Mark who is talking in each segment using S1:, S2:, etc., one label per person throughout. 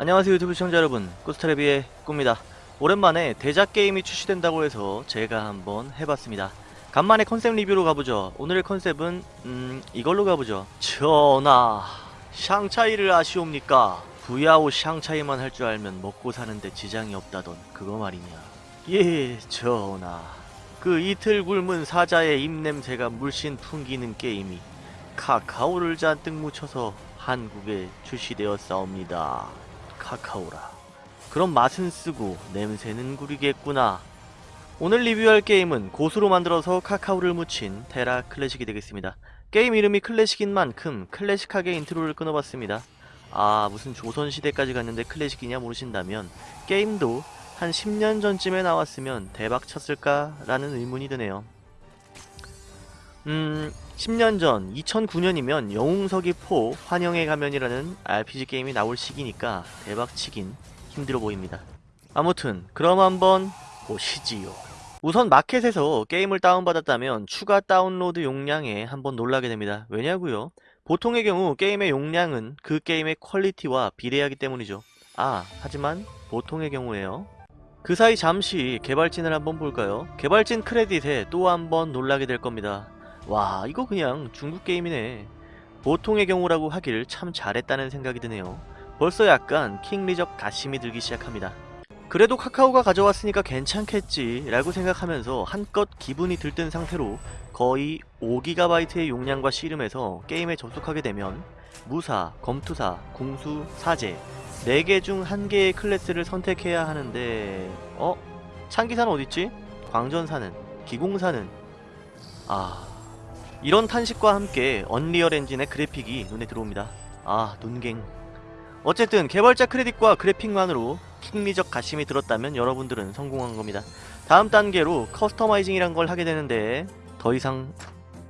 S1: 안녕하세요 유튜브 시청자 여러분. 꾸스트레비의 꾸입니다. 오랜만에 대작 게임이 출시된다고 해서 제가 한번 해봤습니다. 간만에 컨셉 리뷰로 가보죠. 오늘의 컨셉은 음 이걸로 가보죠. 전하 샹차이를 아시옵니까? 부야오 샹차이만 할 줄 알면 먹고 사는데 지장이 없다던 그거 말이냐? 예 전하. 그 이틀 굶은 사자의 입냄새가 물씬 풍기는 게임이 카카오를 잔뜩 묻혀서 한국에 출시되었사옵니다. 카카오라. 그럼 맛은 쓰고 냄새는 구리겠구나. 오늘 리뷰할 게임은 고수로 만들어서 카카오를 묻힌 테라 클래식이 되겠습니다. 게임 이름이 클래식인 만큼 클래식하게 인트로를 끊어봤습니다. 아 무슨 조선시대까지 갔는데 클래식이냐 모르신다면 게임도 한 10년 전쯤에 나왔으면 대박 쳤을까 라는 의문이 드네요. 음 10년 전 2009년이면 영웅서기 four 환영의 가면이라는 RPG 게임이 나올 시기니까 대박치긴 힘들어 보입니다. 아무튼 그럼 한번 보시지요. 우선 마켓에서 게임을 다운받았다면 추가 다운로드 용량에 한번 놀라게 됩니다. 왜냐고요? 보통의 경우 게임의 용량은 그 게임의 퀄리티와 비례하기 때문이죠. 아 하지만 보통의 경우에요. 그 사이 잠시 개발진을 한번 볼까요? 개발진 크레딧에 또 한번 놀라게 될 겁니다. 와 이거 그냥 중국 게임이네 보통의 경우라고 하길 참 잘했다는 생각이 드네요 벌써 약간 킹리적 갓심이 들기 시작합니다 그래도 카카오가 가져왔으니까 괜찮겠지 라고 생각하면서 한껏 기분이 들뜬 상태로 거의 5GB의 용량과 씨름해서 게임에 접속하게 되면 무사, 검투사, 궁수, 사제 4개 중 1개의 클래스를 선택해야 하는데 어? 창기사는 어딨지? 광전사는? 기공사는? 아... 이런 탄식과 함께 언리얼 엔진의 그래픽이 눈에 들어옵니다. 아 눈갱 어쨌든 개발자 크레딧과 그래픽만으로 킹리적 갓심이 들었다면 여러분들은 성공한 겁니다. 다음 단계로 커스터마이징이란 걸 하게 되는데 더 이상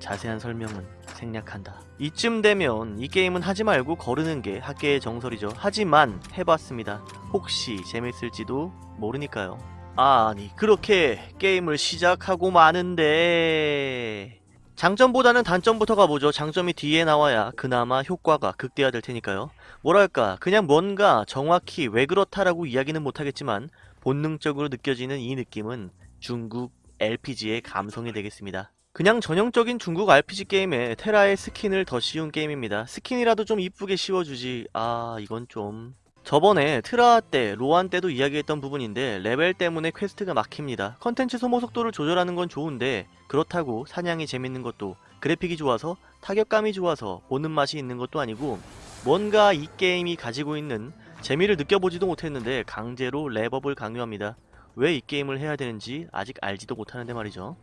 S1: 자세한 설명은 생략한다. 이쯤 되면 이 게임은 하지 말고 거르는 게 학계의 정설이죠. 하지만 해봤습니다. 혹시 재밌을지도 모르니까요. 아니 그렇게 게임을 시작하고 마는데 장점보다는 단점부터 가보죠. 장점이 뒤에 나와야 그나마 효과가 극대화될 테니까요. 뭐랄까 그냥 뭔가 정확히 왜 그렇다라고 이야기는 못하겠지만 본능적으로 느껴지는 이 느낌은 중국 RPG의 감성이 되겠습니다. 그냥 전형적인 중국 RPG 게임에 테라의 스킨을 더 씌운 게임입니다. 스킨이라도 좀 이쁘게 씌워주지 아 이건 좀... 저번에 트라하 때, 로한 때도 이야기했던 부분인데 레벨 때문에 퀘스트가 막힙니다. 컨텐츠 소모 속도를 조절하는 건 좋은데 그렇다고 사냥이 재밌는 것도 그래픽이 좋아서 타격감이 좋아서 보는 맛이 있는 것도 아니고 뭔가 이 게임이 가지고 있는 재미를 느껴보지도 못했는데 강제로 렙업을 강요합니다. 왜 이 게임을 해야 되는지 아직 알지도 못하는데 말이죠.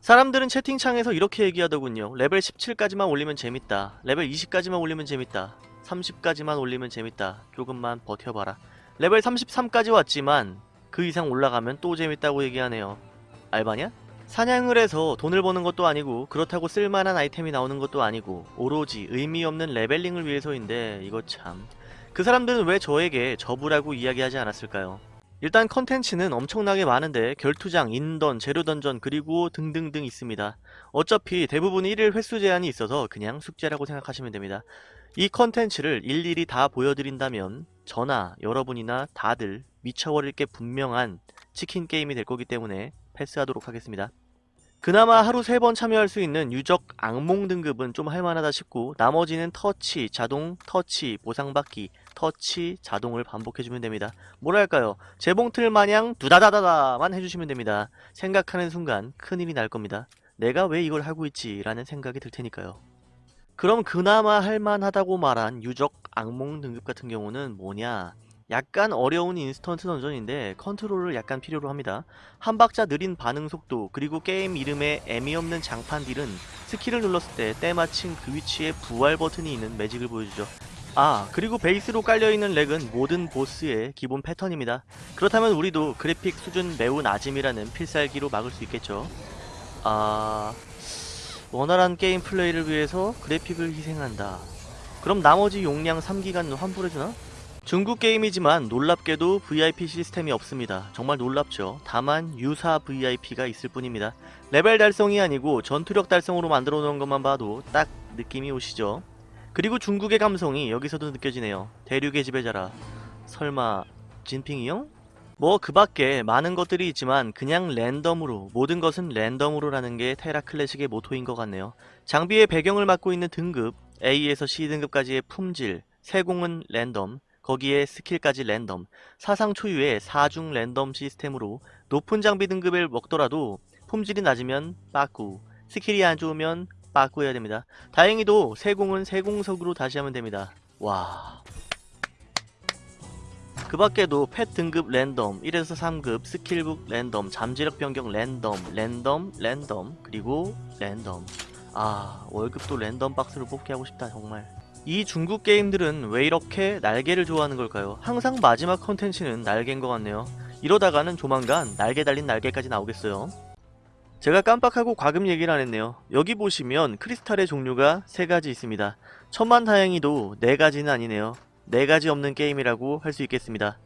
S1: 사람들은 채팅창에서 이렇게 얘기하더군요. 레벨 17까지만 올리면 재밌다. 레벨 20까지만 올리면 재밌다. 30까지만 올리면 재밌다. 조금만 버텨봐라. 레벨 33까지 왔지만 그 이상 올라가면 또 재밌다고 얘기하네요. 알바냐? 사냥을 해서 돈을 버는 것도 아니고 그렇다고 쓸만한 아이템이 나오는 것도 아니고 오로지 의미 없는 레벨링을 위해서인데 이거 참... 그 사람들은 왜 저에게 접으라고 이야기하지 않았을까요? 일단 컨텐츠는 엄청나게 많은데 결투장, 인던, 제로던전 그리고 등등등 있습니다. 어차피 대부분 1일 횟수 제한이 있어서 그냥 숙제라고 생각하시면 됩니다. 이 컨텐츠를 일일이 다 보여드린다면 저나 여러분이나 다들 미쳐버릴 게 분명한 치킨 게임이 될 거기 때문에 패스하도록 하겠습니다. 그나마 하루 3번 참여할 수 있는 유적 악몽 등급은 좀 할만하다 싶고 나머지는 터치, 자동, 터치, 보상받기, 터치, 자동을 반복해주면 됩니다. 뭐랄까요 재봉틀 마냥 두다다다다만 해주시면 됩니다. 생각하는 순간 큰일이 날 겁니다. 내가 왜 이걸 하고 있지 라는 생각이 들 테니까요. 그럼 그나마 할만하다고 말한 유적 악몽 등급 같은 경우는 뭐냐 약간 어려운 인스턴트 던전인데 컨트롤을 약간 필요로 합니다. 한 박자 느린 반응 속도 그리고 게임 이름에 애미 없는 장판 딜은 스킬을 눌렀을 때 때마침 그 위치에 부활 버튼이 있는 매직을 보여주죠. 아 그리고 베이스로 깔려있는 렉은 모든 보스의 기본 패턴입니다. 그렇다면 우리도 그래픽 수준 매우 낮음이라는 필살기로 막을 수 있겠죠. 아... 원활한 게임 플레이를 위해서 그래픽을 희생한다. 그럼 나머지 용량 3기가는 환불해주나? 중국 게임이지만 놀랍게도 VIP 시스템이 없습니다. 정말 놀랍죠. 다만 유사 VIP가 있을 뿐입니다. 레벨 달성이 아니고 전투력 달성으로 만들어 놓은 것만 봐도 딱 느낌이 오시죠. 그리고 중국의 감성이 여기서도 느껴지네요. 대륙의 지배자라. 설마 진핑이 형? 뭐 그 밖에 많은 것들이 있지만 그냥 랜덤으로 모든 것은 랜덤으로라는 게 테라 클래식의 모토인 것 같네요. 장비의 배경을 맡고 있는 등급 A에서 C 등급까지의 품질 세공은 랜덤 거기에 스킬까지 랜덤 사상 초유의 사중 랜덤 시스템으로 높은 장비 등급을 먹더라도 품질이 낮으면 빠꾸 스킬이 안 좋으면 빠꾸해야 됩니다. 다행히도 세공은 세공석으로 다시 하면 됩니다. 와. 그 밖에도 펫 등급 랜덤, 1에서 3급, 스킬북 랜덤, 잠재력 변경 랜덤, 랜덤, 랜덤, 그리고 랜덤. 아, 월급도 랜덤 박스로 뽑게 하고 싶다, 정말. 이 중국 게임들은 왜 이렇게 날개를 좋아하는 걸까요? 항상 마지막 컨텐츠는 날개인 것 같네요. 이러다가는 조만간 날개 달린 날개까지 나오겠어요. 제가 깜빡하고 과금 얘기를 안 했네요. 여기 보시면 크리스탈의 종류가 세 가지 있습니다. 천만 다행히도 네 가지는 아니네요. 네 가지 없는 게임이라고 할 수 있겠습니다.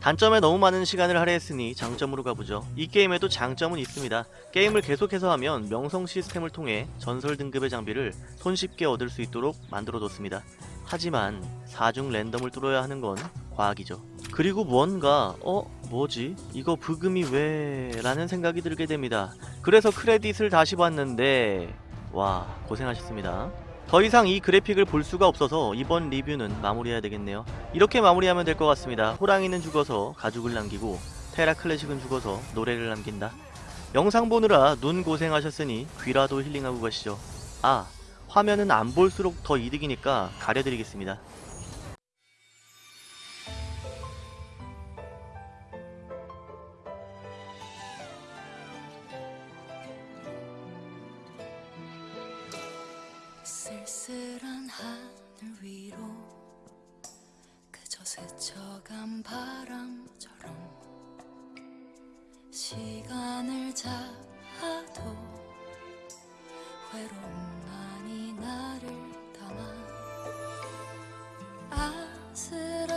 S1: 단점에 너무 많은 시간을 할애했으니 장점으로 가보죠. 이 게임에도 장점은 있습니다. 게임을 계속해서 하면 명성 시스템을 통해 전설 등급의 장비를 손쉽게 얻을 수 있도록 만들어뒀습니다. 하지만 4중 랜덤을 뚫어야 하는 건 과학이죠. 그리고 뭔가 어? 뭐지? 이거 부금이 왜? 라는 생각이 들게 됩니다. 그래서 크레딧을 다시 봤는데 와 고생하셨습니다. 더 이상 이 그래픽을 볼 수가 없어서 이번 리뷰는 마무리해야 되겠네요. 이렇게 마무리하면 될 것 같습니다. 호랑이는 죽어서 가죽을 남기고 테라 클래식은 죽어서 노래를 남긴다. 영상 보느라 눈 고생하셨으니 귀라도 힐링하고 가시죠. 아 화면은 안 볼수록 더 이득이니까 가려드리겠습니다.
S2: 쓸쓸한 하늘 위로 그저 스쳐간 바람처럼 시간을 잡아도 외로움만이 나를 담아 아슬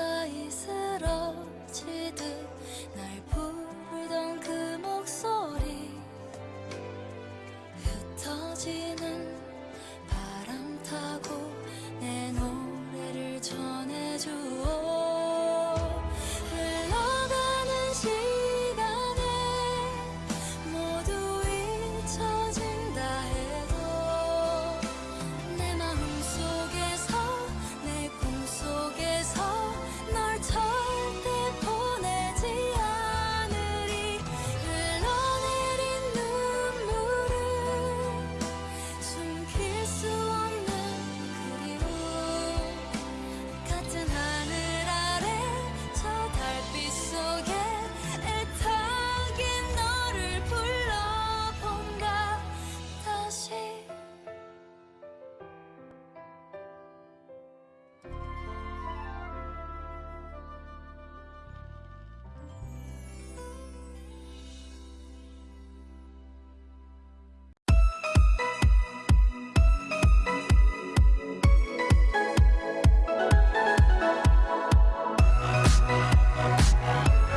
S2: 전해줘.